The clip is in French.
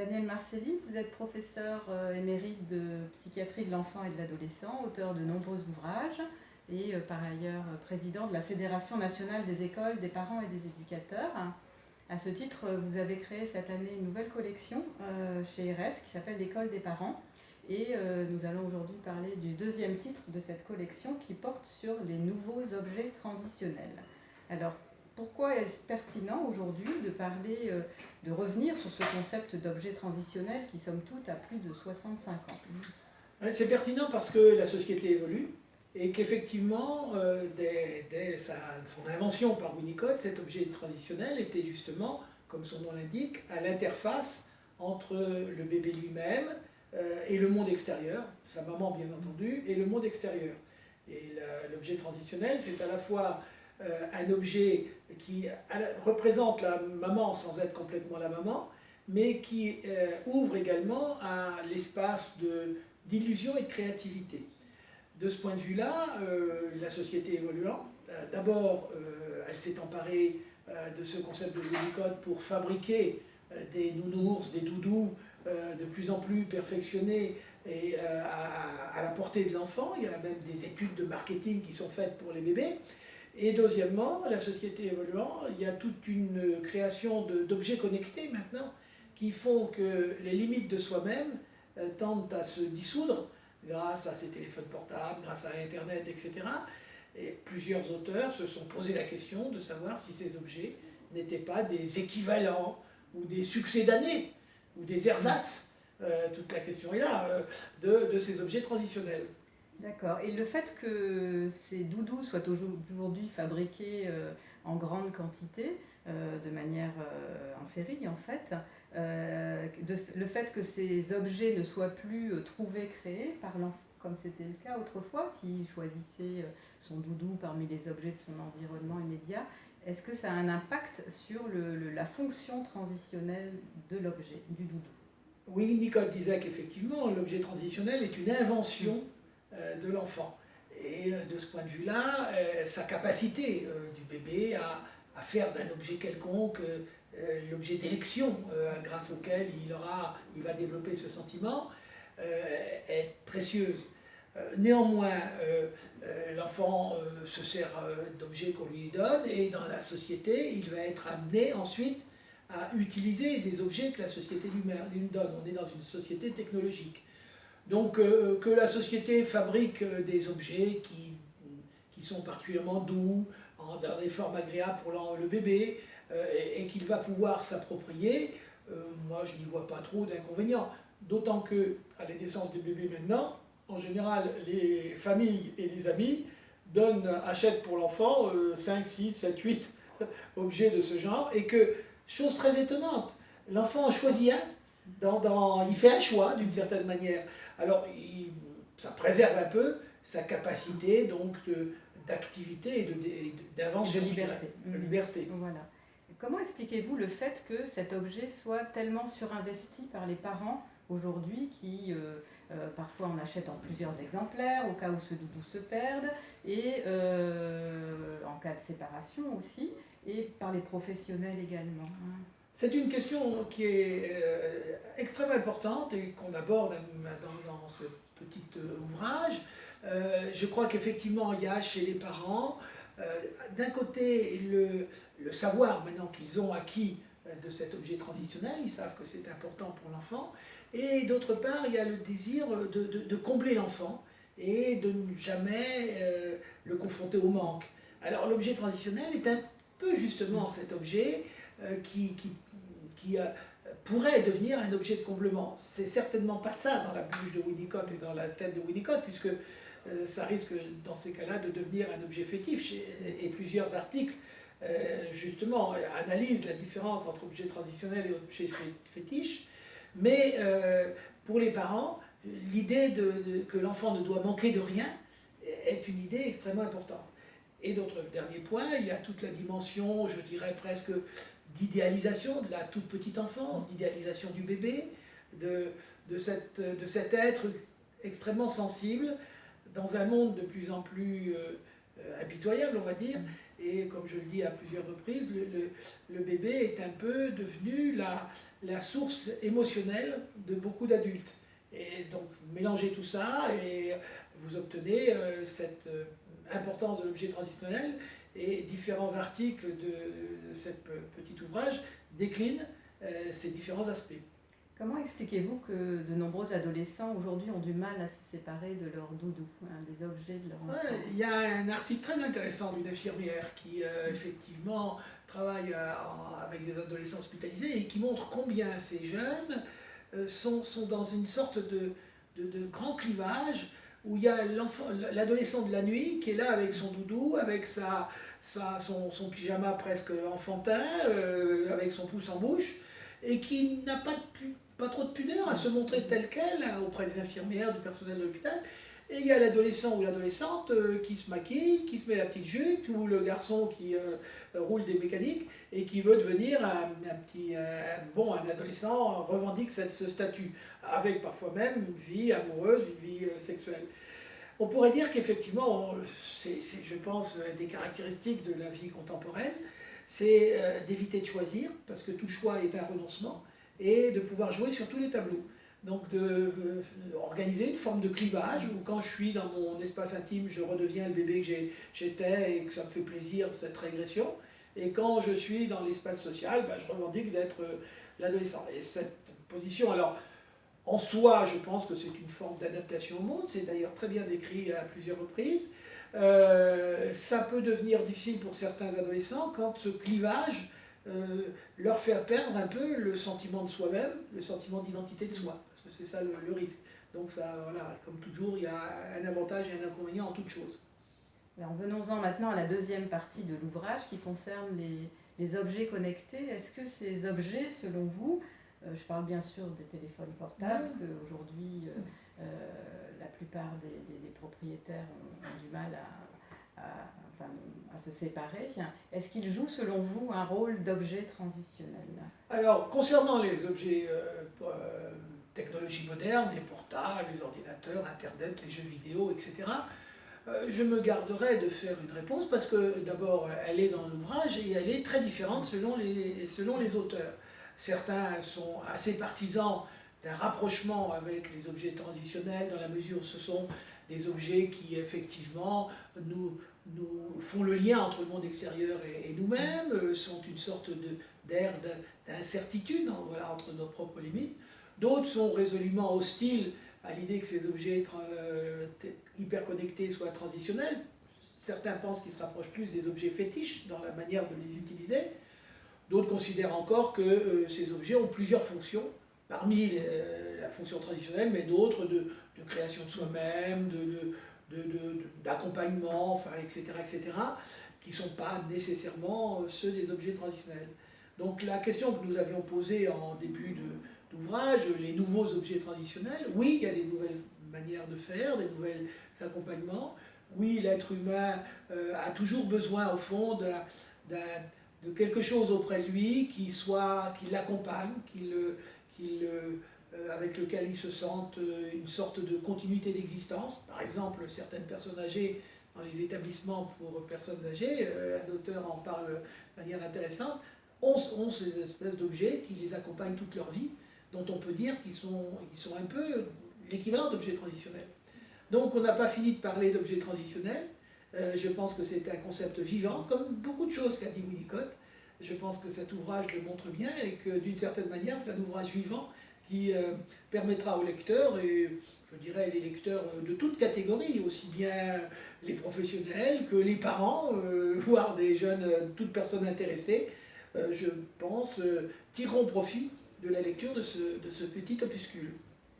Daniel Marcelli, vous êtes professeur euh, émérite de psychiatrie de l'enfant et de l'adolescent, auteur de nombreux ouvrages et euh, par ailleurs euh, président de la Fédération nationale des écoles, des parents et des éducateurs. À ce titre, vous avez créé cette année une nouvelle collection chez RS qui s'appelle L'école des parents. Et nous allons aujourd'hui parler du deuxième titre de cette collection qui porte sur les nouveaux objets transitionnels. Alors, pourquoi est-ce pertinent aujourd'hui de parler, euh, de revenir sur ce concept d'objet transitionnel qui, somme toute, a plus de 65 ans? C'est pertinent parce que la société évolue et qu'effectivement, euh, dès, son invention par Winnicott, cet objet transitionnel était justement, comme son nom l'indique, à l'interface entre le bébé lui-même euh, et le monde extérieur, sa maman bien entendu, et le monde extérieur. Et l'objet transitionnel, c'est à la fois euh, un objet qui représente la maman sans être complètement la maman, mais qui euh, ouvre également à l'espace d'illusion et de créativité. De ce point de vue-là, euh, la société évoluant, d'abord, elle s'est emparée de ce concept de Unicode pour fabriquer des nounours, des doudous de plus en plus perfectionnés et à la portée de l'enfant. Il y a même des études de marketing qui sont faites pour les bébés. Et deuxièmement, la société évoluant, il y a toute une création d'objets connectés maintenant qui font que les limites de soi-même euh, tendent à se dissoudre grâce à ces téléphones portables, grâce à Internet, etc. Et plusieurs auteurs se sont posé la question de savoir si ces objets n'étaient pas des équivalents ou des succès d'année ou des ersatz, euh, toute la question est là, euh, de, de ces objets transitionnels. D'accord. Et le fait que ces doudous soient aujourd'hui fabriqués euh, en grande quantité, euh, de manière euh, en série en fait, le fait que ces objets ne soient plus trouvés, créés par l'enfant, comme c'était le cas autrefois, qui choisissait son doudou parmi les objets de son environnement immédiat, est-ce que ça a un impact sur la fonction transitionnelle de l'objet, du doudou? Willy Nicole disait qu'effectivement, l'objet transitionnel est une invention de l'enfant. Et euh, de ce point de vue-là, euh, sa capacité du bébé à, faire d'un objet quelconque l'objet d'élection grâce auquel il, aura, il va développer ce sentiment est précieuse. Néanmoins, l'enfant se sert d'objets qu'on lui donne et dans la société, il va être amené ensuite à utiliser des objets que la société lui donne. On est dans une société technologique. Donc euh, que la société fabrique euh, des objets qui, qui sont particulièrement doux, dans des formes agréables pour le bébé, euh, et, qu'il va pouvoir s'approprier, moi je n'y vois pas trop d'inconvénients. D'autant que à la naissance des bébés maintenant, en général les familles et les amis donnent, achètent pour l'enfant 5, 6, 7, 8 objets de ce genre, et que, chose très étonnante, l'enfant choisit un, dans, il fait un choix d'une certaine manière. Alors, ça préserve un peu sa capacité donc d'activité et d'invention. De, liberté. De liberté. Voilà. Comment expliquez-vous le fait que cet objet soit tellement surinvesti par les parents aujourd'hui qui euh, euh, parfois en achètent en plusieurs exemplaires au cas où ce doudou se perde et euh, en cas de séparation aussi et par les professionnels également hein? C'est une question qui est euh, extrêmement importante et qu'on aborde dans, ce petit euh, ouvrage. Euh, je crois qu'effectivement, il y a chez les parents, d'un côté, le, savoir maintenant qu'ils ont acquis de cet objet transitionnel, ils savent que c'est important pour l'enfant, et d'autre part, il y a le désir de, combler l'enfant et de ne jamais le confronter au manque. Alors l'objet transitionnel est un peu justement cet objet qui, qui euh, pourrait devenir un objet de comblement. C'est certainement pas ça dans la bouche de Winnicott et dans la tête de Winnicott, puisque euh, ça risque dans ces cas-là de devenir un objet fétiche. Et, plusieurs articles, euh, justement, analysent la différence entre objet transitionnel et objet fétiche. Mais pour les parents, l'idée que l'enfant ne doit manquer de rien est une idée extrêmement importante. Et d'autre dernier point, il y a toute la dimension, je dirais presque d'idéalisation de la toute petite enfance, d'idéalisation du bébé, de, de, cette, de cet être extrêmement sensible dans un monde de plus en plus euh, impitoyable, on va dire, Et comme je le dis à plusieurs reprises, le, bébé est un peu devenu la, la source émotionnelle de beaucoup d'adultes. Et donc, mélangez tout ça et vous obtenez euh, cette euh, importance de l'objet transitionnel et différents articles de, ce petit ouvrage déclinent euh, ces différents aspects. Comment expliquez-vous que de nombreux adolescents aujourd'hui ont du mal à se séparer de leur doudou, hein, des objets de leur enfant? Il y a un article très intéressant d'une infirmière qui effectivement travaille avec des adolescents hospitalisés et qui montre combien ces jeunes sont, sont, dans une sorte de, de, de grand clivage où il y a l'adolescent de la nuit qui est là avec son doudou, avec sa, son, pyjama presque enfantin, euh, avec son pouce en bouche, et qui n'a pas, pas trop de pudeur à se montrer tel quel hein, auprès des infirmières, du personnel de l'hôpital, et il y a l'adolescent ou l'adolescente euh, qui se maquille, qui se met la petite jupe, ou le garçon qui euh, roule des mécaniques et qui veut devenir un, petit, bon, un adolescent revendique cette, ce statut, avec parfois même une vie amoureuse, une vie euh, sexuelle. On pourrait dire qu'effectivement, c'est, je pense, des caractéristiques de la vie contemporaine, c'est d'éviter de choisir, parce que tout choix est un renoncement, et de pouvoir jouer sur tous les tableaux. Donc d'organiser euh, une forme de clivage où quand je suis dans mon espace intime, je redeviens le bébé que j'étais et que ça me fait plaisir cette régression. Et quand je suis dans l'espace social, ben, je revendique d'être euh, l'adolescent. Et cette position, alors en soi, je pense que c'est une forme d'adaptation au monde, c'est d'ailleurs très bien décrit à plusieurs reprises. Euh, ça peut devenir difficile pour certains adolescents quand ce clivage euh, leur faire perdre un peu le sentiment de soi-même, le sentiment d'identité de soi, parce que c'est ça le, risque. Donc ça, voilà, comme toujours, il y a un avantage et un inconvénient en toute chose. Alors venons-en maintenant à la deuxième partie de l'ouvrage qui concerne les, les objets connectés. Est-ce que ces objets, selon vous, euh, je parle bien sûr des téléphones portables, mmh. qu'aujourd'hui euh, la plupart des, propriétaires ont, du mal à, à à se séparer, est-ce qu'il joue selon vous un rôle d'objet transitionnel? Alors, concernant les objets euh, euh, technologies modernes, les portables, les ordinateurs, Internet, les jeux vidéo, etc., euh, je me garderai de faire une réponse parce que d'abord, elle est dans l'ouvrage et elle est très différente selon les, selon les auteurs. Certains sont assez partisans d'un rapprochement avec les objets transitionnels dans la mesure où ce sont des objets qui effectivement nous, nous font le lien entre le monde extérieur et, nous-mêmes, euh, sont une sorte d'air d'incertitude voilà, entre nos propres limites. D'autres sont résolument hostiles à l'idée que ces objets euh, hyper connectés soient transitionnels. Certains pensent qu'ils se rapprochent plus des objets fétiches dans la manière de les utiliser. D'autres considèrent encore que euh, ces objets ont plusieurs fonctions, parmi la fonction transitionnelle, mais d'autres de, création de soi-même, de d'accompagnement, enfin, etc., etc., qui ne sont pas nécessairement euh, ceux des objets transitionnels. Donc la question que nous avions posée en début d'ouvrage, les nouveaux objets traditionnels, oui, il y a des nouvelles manières de faire, des nouveaux accompagnements. Oui, l'être humain euh, a toujours besoin, au fond, de, de, quelque chose auprès de lui qui, soit, qui l'accompagne, qui le, qui le avec lequel ils se sentent euh, une sorte de continuité d'existence. Par exemple, certaines personnes âgées dans les établissements pour personnes âgées, euh, un auteur en parle de manière intéressante, ont, ces espèces d'objets qui les accompagnent toute leur vie, dont on peut dire qu'ils sont, sont un peu l'équivalent d'objets transitionnels. Donc on n'a pas fini de parler d'objets transitionnels, je pense que c'est un concept vivant, comme beaucoup de choses qu'a dit Winnicott. Je pense que cet ouvrage le montre bien et que d'une certaine manière c'est un ouvrage vivant qui euh, permettra aux lecteurs, et je dirais les lecteurs de toutes catégories, aussi bien les professionnels que les parents, euh, voire des jeunes, euh, toutes personnes intéressées, je pense, tireront profit de la lecture de ce petit opuscule.